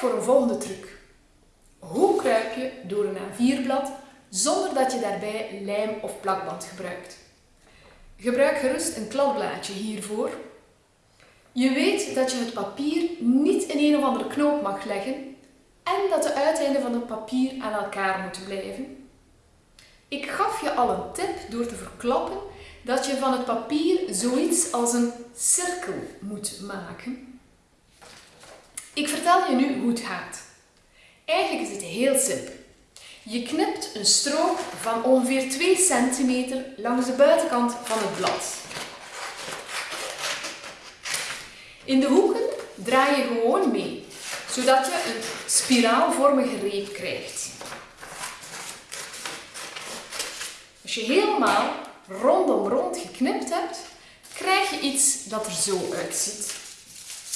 voor een volgende truc. Hoe kruip je door een A4-blad zonder dat je daarbij lijm of plakband gebruikt? Gebruik gerust een kladblaadje hiervoor. Je weet dat je het papier niet in een of andere knoop mag leggen en dat de uiteinden van het papier aan elkaar moeten blijven. Ik gaf je al een tip door te verklappen dat je van het papier zoiets als een cirkel moet maken. Ik vertel je nu hoe het gaat. Eigenlijk is het heel simpel. Je knipt een strook van ongeveer 2 centimeter langs de buitenkant van het blad. In de hoeken draai je gewoon mee, zodat je een spiraalvormige reep krijgt. Als je helemaal rondom rond geknipt hebt, krijg je iets dat er zo uitziet.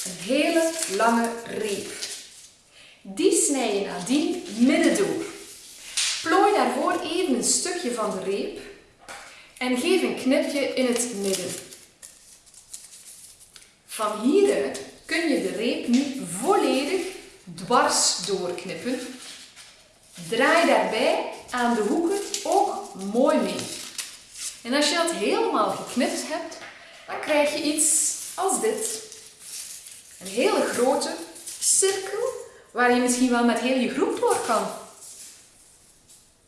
Een hele lange reep. Die snij je nadien midden door. Plooi daarvoor even een stukje van de reep en geef een knipje in het midden. Van hieruit kun je de reep nu volledig dwars doorknippen. Draai daarbij aan de hoeken ook mooi mee. En als je dat helemaal geknipt hebt, dan krijg je iets als dit. Een hele grote cirkel waar je misschien wel met heel je groep door kan.